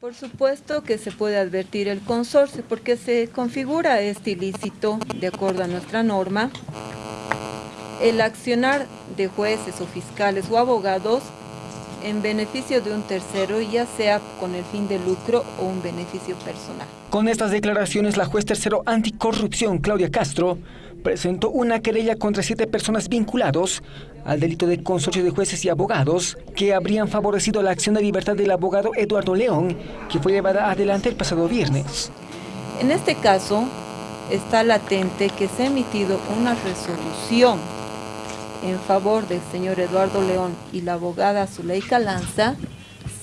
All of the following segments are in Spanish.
Por supuesto que se puede advertir el consorcio porque se configura este ilícito de acuerdo a nuestra norma el accionar de jueces o fiscales o abogados en beneficio de un tercero, ya sea con el fin de lucro o un beneficio personal. Con estas declaraciones, la juez tercero anticorrupción, Claudia Castro, presentó una querella contra siete personas vinculados al delito de consorcio de jueces y abogados que habrían favorecido la acción de libertad del abogado Eduardo León, que fue llevada adelante el pasado viernes. En este caso, está latente que se ha emitido una resolución en favor del señor Eduardo León y la abogada Zuleika Lanza,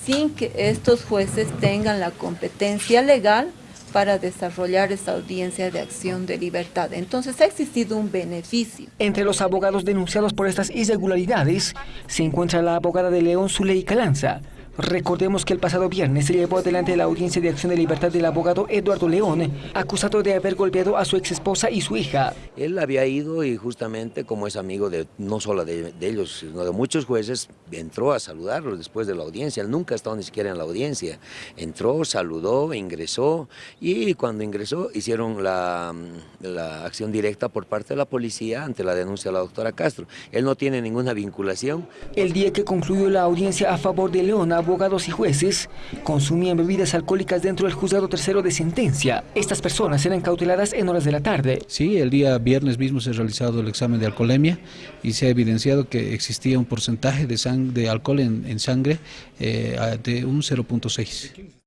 sin que estos jueces tengan la competencia legal para desarrollar esta audiencia de acción de libertad. Entonces ha existido un beneficio. Entre los abogados denunciados por estas irregularidades se encuentra la abogada de León Zuleika Lanza, Recordemos que el pasado viernes se llevó adelante la audiencia de acción de libertad del abogado Eduardo León, acusado de haber golpeado a su ex esposa y su hija. Él había ido y justamente como es amigo de no solo de, ellos, sino de muchos jueces, entró a saludarlos después de la audiencia. Él nunca estado ni siquiera en la audiencia. Entró, saludó, ingresó y cuando ingresó hicieron la, la acción directa por parte de la policía ante la denuncia de la doctora Castro. Él no tiene ninguna vinculación. El día que concluyó la audiencia a favor de León, abogados y jueces consumían bebidas alcohólicas dentro del juzgado tercero de sentencia. Estas personas eran cauteladas en horas de la tarde. Sí, el día viernes mismo se ha realizado el examen de alcoholemia y se ha evidenciado que existía un porcentaje de, de alcohol en, sangre eh, de un 0.6.